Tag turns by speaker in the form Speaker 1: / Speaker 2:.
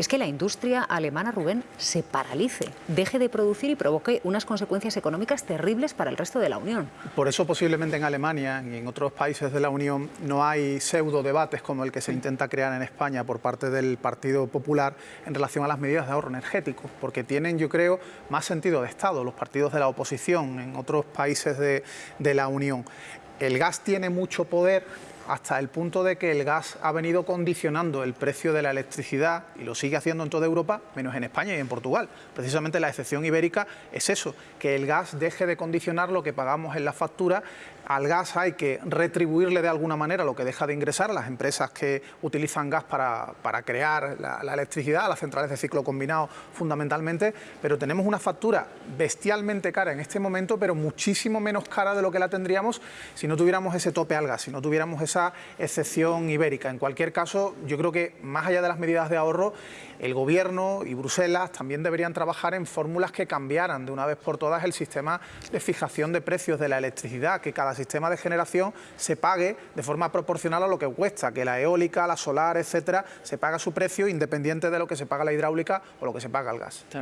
Speaker 1: es que la industria alemana, Rubén, se paralice, deje de producir y provoque unas consecuencias económicas terribles para el resto de la Unión.
Speaker 2: Por eso posiblemente en Alemania y en otros países de la Unión no hay pseudo debates como el que se intenta crear en España por parte del Partido Popular en relación a las medidas de ahorro energético, porque tienen, yo creo, más sentido de Estado los partidos de la oposición en otros países de, de la Unión. El gas tiene mucho poder hasta el punto de que el gas ha venido condicionando el precio de la electricidad y lo sigue haciendo en toda Europa, menos en España y en Portugal. Precisamente la excepción ibérica es eso, que el gas deje de condicionar lo que pagamos en la factura. Al gas hay que retribuirle de alguna manera lo que deja de ingresar a las empresas que utilizan gas para, para crear la, electricidad, las centrales de ciclo combinado fundamentalmente, pero tenemos una factura bestialmente cara en este momento, pero muchísimo menos cara de lo que la tendríamos si no tuviéramos ese tope al gas, si no tuviéramos excepción ibérica. En cualquier caso, yo creo que más allá de las medidas de ahorro, el Gobierno y Bruselas también deberían trabajar en fórmulas que cambiaran de una vez por todas el sistema de fijación de precios de la electricidad, que cada sistema de generación se pague de forma proporcional a lo que cuesta, que la eólica, la solar, etcétera, se paga su precio independiente de lo que se paga la hidráulica o lo que se paga el gas.